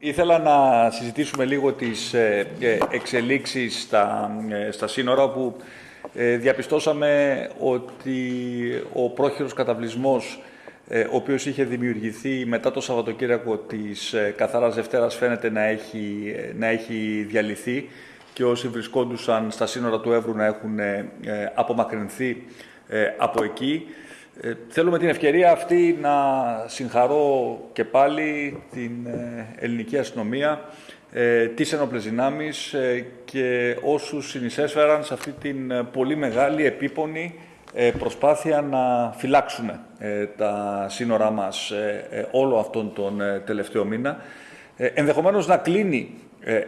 Ήθελα να συζητήσουμε λίγο τις ε, ε, εξελίξεις στα, ε, στα σύνορα που διαπιστώσαμε ότι ο πρόχειρος καταβλισμός ο οποίος είχε δημιουργηθεί μετά το Σαββατοκύριακο της Καθαράς Δευτέρας φαίνεται να έχει, να έχει διαλυθεί και όσοι βρισκόντουσαν στα σύνορα του Εύρου να έχουν απομακρυνθεί από εκεί. Ε, θέλω με την ευκαιρία αυτή να συγχαρώ και πάλι την ε, ελληνική αστυνομία, ε, τις ενόπλες δυνάμεις ε, και όσους συνεισέφεραν σε αυτή την πολύ μεγάλη επίπονη προσπάθεια να φυλάξουμε τα σύνορά μας όλο αυτόν τον τελευταίο μήνα. Ενδεχομένως να κλείνει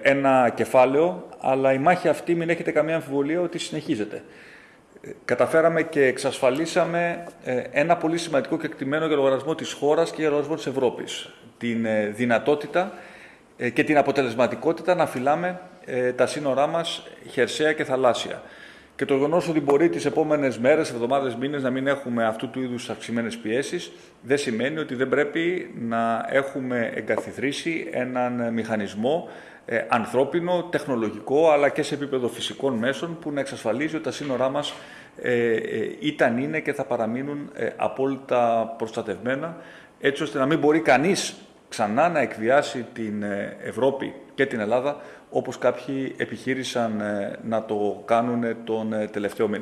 ένα κεφάλαιο, αλλά η μάχη αυτή μην έχετε καμία αμφιβολία ότι συνεχίζεται καταφέραμε και εξασφαλίσαμε ε, ένα πολύ σημαντικό κεκτημένο για λογαριασμό της χώρας και για λογαριασμό της Ευρώπης. Την ε, δυνατότητα ε, και την αποτελεσματικότητα να φυλάμε τα σύνορά μας χερσαία και θαλάσσια. Και το γεγονός ότι μπορεί τις επόμενες μέρες, εβδομάδες, μήνες να μην έχουμε αυτού του είδους αυξημένες πιέσεις, δεν σημαίνει ότι δεν πρέπει να έχουμε εγκαθιδρύσει έναν μηχανισμό ε, ανθρώπινο, τεχνολογικό, αλλά και σε επίπεδο φυσικών μέσων που να εξασφαλίζει ότι τα σύνορά μας ε, ε, ήταν, είναι και θα παραμείνουν ε, απόλυτα προστατευμένα, έτσι ώστε να μην μπορεί κανείς ξανά να εκβιάσει την ε, Ευρώπη και την Ελλάδα όπως κάποιοι επιχείρησαν να το κάνουν τον τελευταίο μήνα.